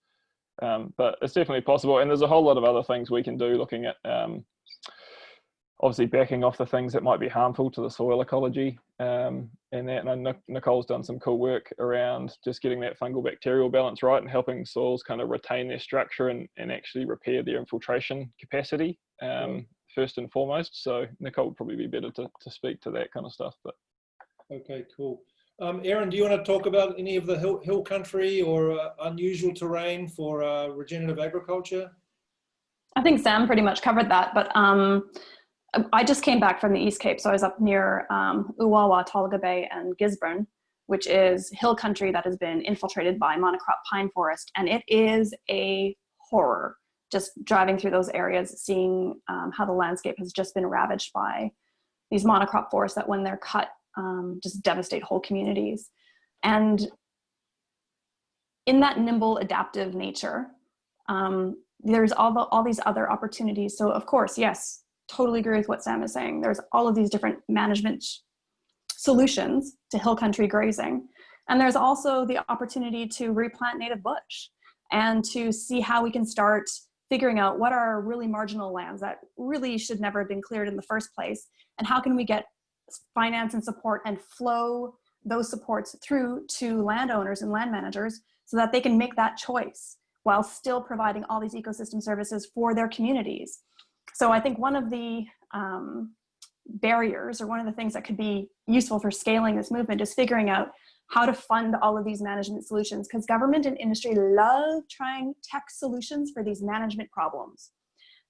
Speaker 5: um, but it's definitely possible. And there's a whole lot of other things we can do, looking at um, obviously backing off the things that might be harmful to the soil ecology um, and that. And Nicole's done some cool work around just getting that fungal bacterial balance right and helping soils kind of retain their structure and, and actually repair their infiltration capacity. Um, first and foremost. So Nicole would probably be better to, to speak to that kind of stuff. But
Speaker 1: okay, cool. Um, Erin, do you want to talk about any of the hill, hill country or uh, unusual terrain for uh, regenerative agriculture?
Speaker 2: I think Sam pretty much covered that, but um, I just came back from the East Cape, so I was up near um, Uawa, Tolaga Bay, and Gisborne, which is hill country that has been infiltrated by monocrop pine forest. And it is a horror just driving through those areas, seeing um, how the landscape has just been ravaged by these monocrop forests that when they're cut, um, just devastate whole communities. And in that nimble adaptive nature, um, there's all, the, all these other opportunities. So of course, yes, totally agree with what Sam is saying. There's all of these different management solutions to hill country grazing. And there's also the opportunity to replant native bush and to see how we can start figuring out what are really marginal lands that really should never have been cleared in the first place and how can we get finance and support and flow those supports through to landowners and land managers so that they can make that choice while still providing all these ecosystem services for their communities. So I think one of the um, barriers or one of the things that could be useful for scaling this movement is figuring out how to fund all of these management solutions because government and industry love trying tech solutions for these management problems.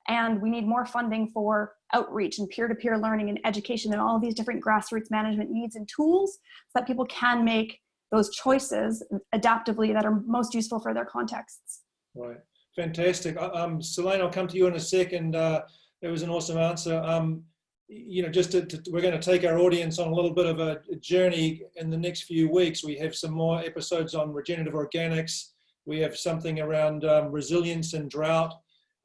Speaker 2: And we need more funding for outreach and peer-to-peer -peer learning and education and all these different grassroots management needs and tools so that people can make those choices adaptively that are most useful for their contexts.
Speaker 1: Right, fantastic. Um, Seleyn, I'll come to you in a second. Uh, that was an awesome answer. Um, you know, just to, to, we're going to take our audience on a little bit of a journey in the next few weeks. We have some more episodes on regenerative organics. We have something around um, resilience and drought.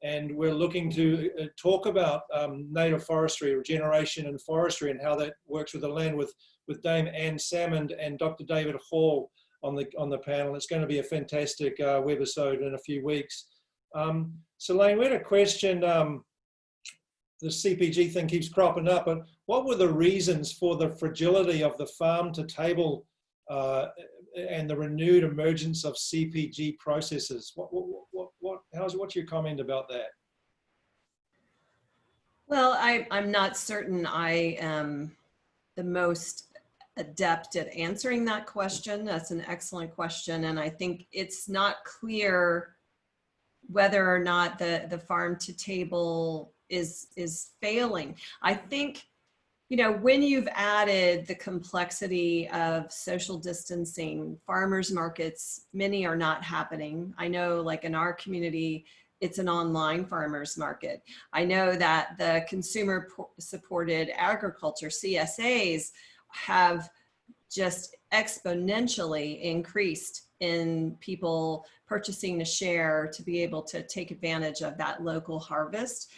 Speaker 1: And we're looking to uh, talk about um, native forestry, regeneration and forestry and how that works with the land with, with Dame Anne Salmond and Dr. David Hall on the, on the panel. It's going to be a fantastic uh, webisode in a few weeks. Um, Seleyn, we had a question um, the CPG thing keeps cropping up, but what were the reasons for the fragility of the farm to table uh, and the renewed emergence of CPG processes? What, what, what, what, how's, what's your comment about that?
Speaker 4: Well, I, I'm not certain I am the most adept at answering that question. That's an excellent question. And I think it's not clear whether or not the, the farm to table is is failing. I think you know, when you've added the complexity of social distancing, farmers markets, many are not happening. I know like in our community, it's an online farmers market. I know that the consumer supported agriculture, CSAs, have just exponentially increased in people purchasing a share to be able to take advantage of that local harvest.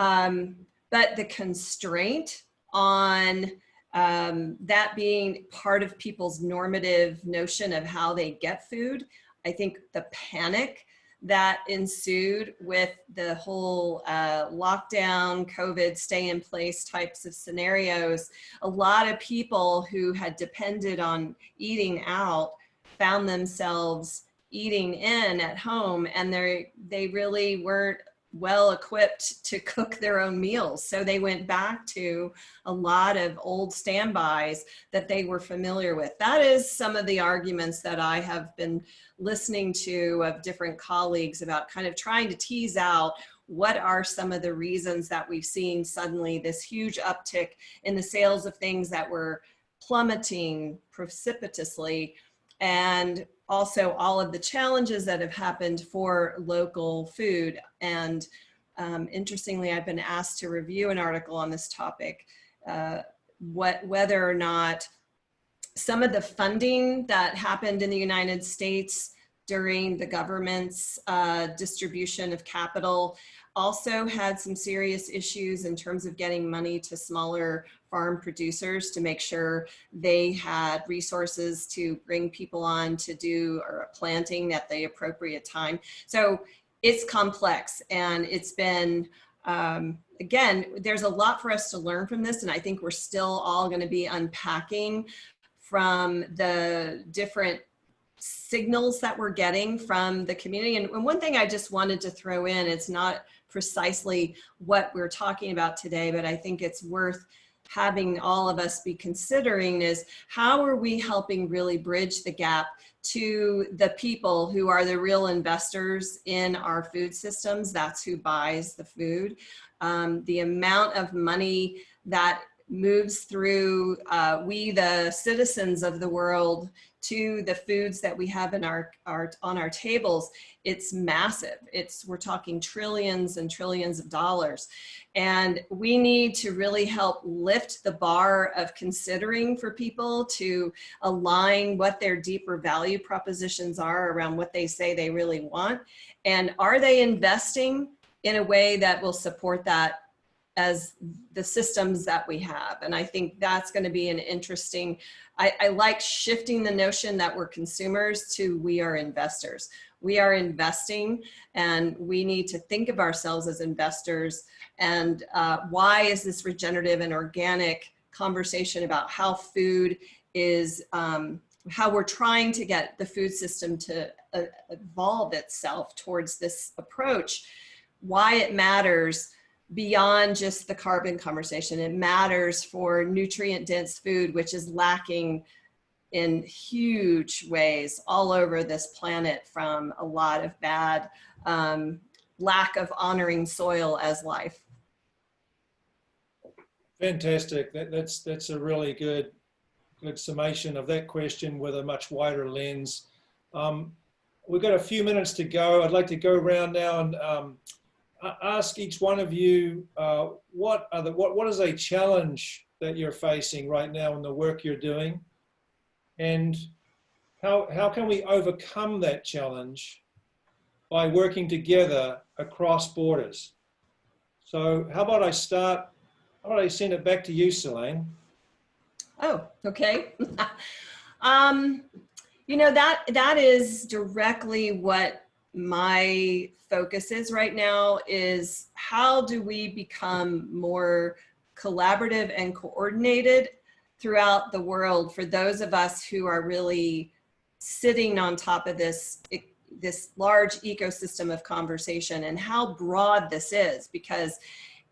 Speaker 4: Um, but the constraint on um, that being part of people's normative notion of how they get food, I think the panic that ensued with the whole uh, lockdown, COVID, stay in place types of scenarios, a lot of people who had depended on eating out found themselves eating in at home and they they really weren't well equipped to cook their own meals. So they went back to a lot of old standbys that they were familiar with. That is some of the arguments that I have been listening to of different colleagues about kind of trying to tease out what are some of the reasons that we've seen suddenly this huge uptick in the sales of things that were plummeting precipitously and also all of the challenges that have happened for local food. And um, interestingly, I've been asked to review an article on this topic, uh, what, whether or not some of the funding that happened in the United States during the government's uh, distribution of capital also had some serious issues in terms of getting money to smaller farm producers to make sure they had resources to bring people on to do or planting at the appropriate time. So it's complex and it's been, um, again, there's a lot for us to learn from this and I think we're still all gonna be unpacking from the different signals that we're getting from the community. And, one thing I just wanted to throw in, it's not precisely what we're talking about today, but I think it's worth having all of us be considering is how are we helping really bridge the gap to the people who are the real investors in our food systems. That's who buys the food. Um, the amount of money that moves through uh, we, the citizens of the world, to the foods that we have in our, our on our tables, it's massive. It's we're talking trillions and trillions of dollars. And we need to really help lift the bar of considering for people to align what their deeper value propositions are around what they say they really want. And are they investing in a way that will support that as the systems that we have. And I think that's going to be an interesting, I, I, like shifting the notion that we're consumers to we are investors. We are investing and we need to think of ourselves as investors. And uh, why is this regenerative and organic conversation about how food is, um, how we're trying to get the food system to uh, evolve itself towards this approach, why it matters beyond just the carbon conversation. It matters for nutrient dense food, which is lacking in huge ways all over this planet from a lot of bad um, lack of honoring soil as life.
Speaker 1: Fantastic. That, that's that's a really good good summation of that question with a much wider lens. Um, we've got a few minutes to go. I'd like to go around now and um, ask each one of you uh, what are the, what what is a challenge that you're facing right now in the work you're doing, and how how can we overcome that challenge by working together across borders. So how about I start? How about I send it back to you, Seleyn?
Speaker 4: Oh, okay. um, you know that that is directly what my focus is right now is how do we become more collaborative and coordinated throughout the world for those of us who are really sitting on top of this this large ecosystem of conversation and how broad this is? Because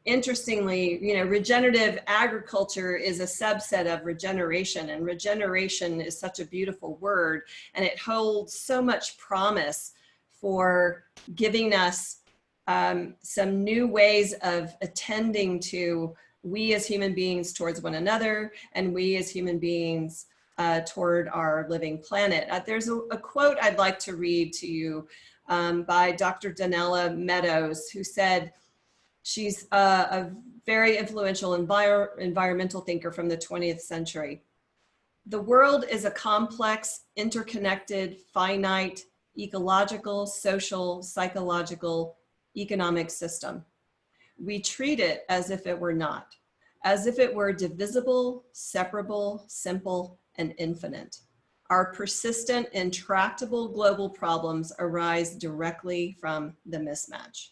Speaker 4: interestingly, you know, regenerative agriculture is a subset of regeneration and regeneration is such a beautiful word and it holds so much promise for giving us um, some new ways of attending to we as human beings towards one another and we as human beings uh, toward our living planet. Uh, there's a, a, quote I'd like to read to you um, by Dr. Donella Meadows, who said she's a, a very influential envir environmental thinker from the 20th century. The world is a complex, interconnected, finite, ecological, social, psychological, economic system. We treat it as if it were not, as if it were divisible, separable, simple, and infinite. Our persistent, intractable global problems arise directly from the mismatch.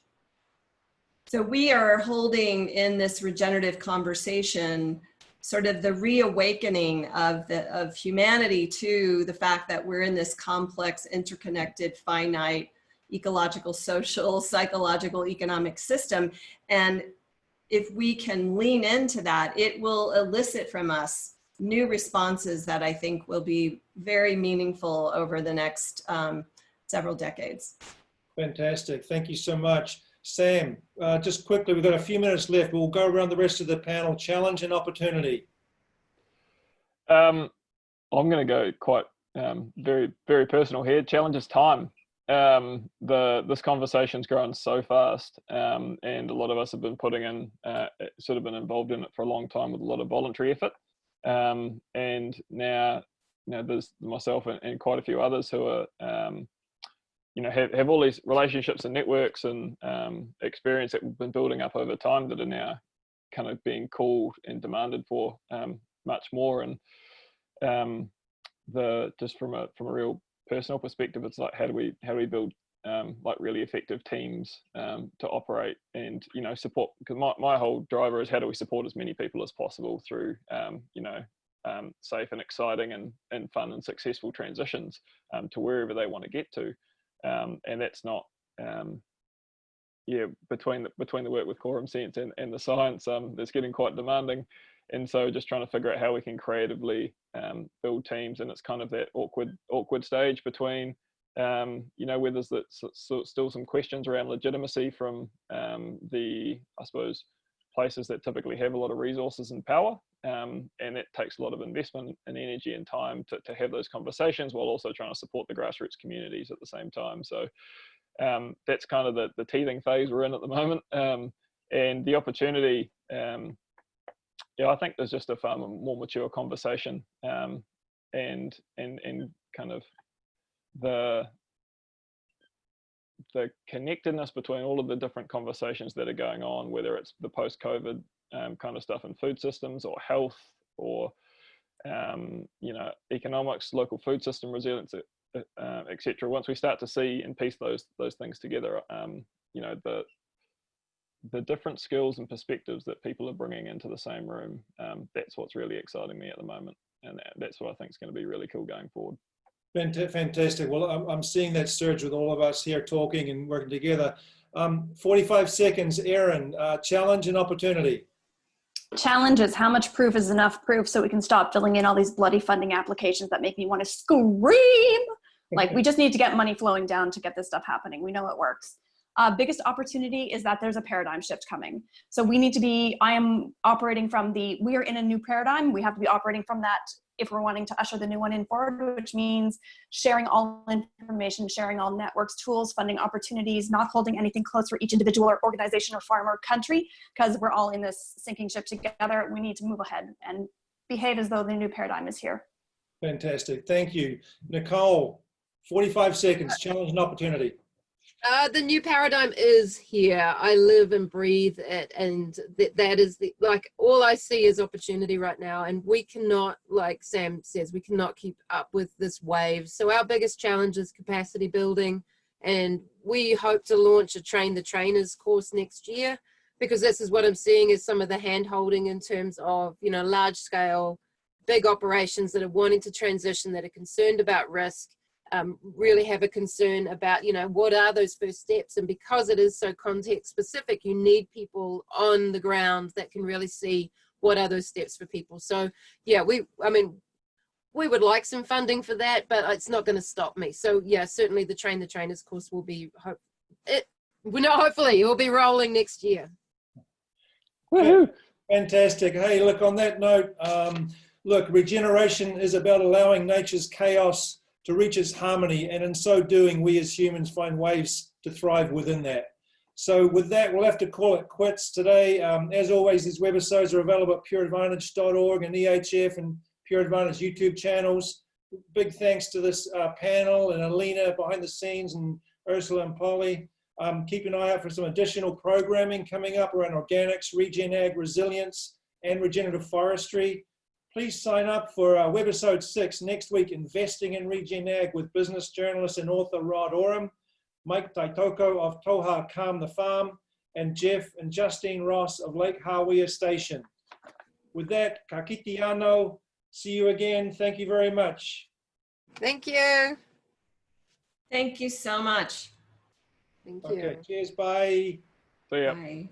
Speaker 4: So we are holding in this regenerative conversation sort of the reawakening of the of humanity to the fact that we're in this complex interconnected finite ecological social psychological economic system. And if we can lean into that it will elicit from us new responses that i think will be very meaningful over the next um, several decades.
Speaker 1: Fantastic. Thank you so much Sam, uh, just quickly, we've got a few minutes left. We'll go around the rest of the panel. Challenge and opportunity.
Speaker 5: Um, I'm going to go quite um, very, very personal here. Challenge is time. Um, the this conversation's grown so fast, um, and a lot of us have been putting in, uh, sort of been involved in it for a long time with a lot of voluntary effort. Um, and now, you know, there's myself and, and, quite a few others who are um, you know have, have all these relationships and networks and um, experience that we've been building up over time that are now kind of being called and demanded for um, much more. And um, the just from a from a real personal perspective it's like how do we how do we build um, like really effective teams um, to operate and you know support? Because my, my whole driver is how do we support as many people as possible through um, you know safe and exciting and, and fun and successful transitions to wherever they want to get to um, and that's not um, yeah between the, between the work with quorum sense and, and the science um, it's getting quite demanding. And so just trying to figure out how we can creatively um, build teams and it's kind of that awkward awkward stage between um, you know where there's that, so, still some questions around legitimacy from um, the I suppose places that typically have a lot of resources and power Um, and it takes a lot of investment and energy and time to, to have those conversations while also trying to support the grassroots communities at the same time. So um, that's kind of the, the teething phase we're in at the moment. Um, and the opportunity, um, yeah, I think there's just a far more mature conversation um, and, and, and kind of the, the connectedness between all of the different conversations that are going on, whether it's the post-COVID um, kind of stuff in food systems or health or um, you know economics, local food system resilience, uh, etc. Once we start to see and piece those those things together, um, you know the the different skills and perspectives that people are bringing into the same room. Um, that's what's really exciting me at the moment, and that, that's what I think is going to be really cool going forward.
Speaker 1: Fantastic. Well, I'm, I'm seeing that surge with all of us here talking and working together. Um, 45 seconds, Erin, uh, challenge and opportunity.
Speaker 2: Challenge is how much proof is enough proof so we can stop filling in all these bloody funding applications that make me want to scream. Like we just need to get money flowing down to get this stuff happening. We know it works. Uh, biggest opportunity is that there's a paradigm shift coming. So we need to be, I am operating from the, we are in a new paradigm. We have to be operating from that if we're wanting to usher the new one in forward, which means sharing all information, sharing all networks, tools, funding opportunities, not holding anything close for each individual or organization or farm or country, because we're all in this sinking ship together. We need to move ahead and behave as though the new paradigm is here.
Speaker 1: Fantastic. Thank you. Nicole, 45 seconds, uh, challenge and opportunity.
Speaker 3: Uh, the new paradigm is here. I live and breathe it, and th that is the like all I see is opportunity right now. And we cannot, like Sam says, we cannot keep up with this wave. So our biggest challenge is capacity building, and we hope to launch a train the trainers course next year because this is what I'm seeing is some of the hand holding in terms of you know large scale, big operations that are wanting to transition that are concerned about risk um, really have a concern about, you know, what are those first steps? And because it is so context specific, you need people on the ground that can really see what are those steps for people. So yeah, we, I mean, we would like some funding for that, but it's not going to stop me. So yeah, certainly the Train the Trainers course will be, hope, it, we know hopefully it will be rolling next year.
Speaker 5: Woohoo!
Speaker 1: Fantastic. Hey, look, on that note, um, look, regeneration is about allowing nature's chaos to reach its harmony. And in so doing, we as humans find ways to thrive within that. So with that, we'll have to call it quits today. Um, as always, these webisodes are available at pureadvantage.org and EHF and Pure Advantage YouTube channels. Big thanks to this uh, panel and Alina behind the scenes and Ursula and Polly. Um, keep an eye out for some additional programming coming up around organics, regen ag, resilience, and regenerative forestry. Please sign up for uh, webisode six next week, Investing in Regen Ag with business journalist and author Rod Oram, Mike Taitoko of Toha Calm the Farm, and Jeff and Justine Ross of Lake Hawea Station. With that, kakitiano, see you again. Thank you very much.
Speaker 3: Thank you.
Speaker 4: Thank you so much.
Speaker 3: Thank you.
Speaker 1: Okay, cheers, bye.
Speaker 5: So yeah.
Speaker 4: Bye.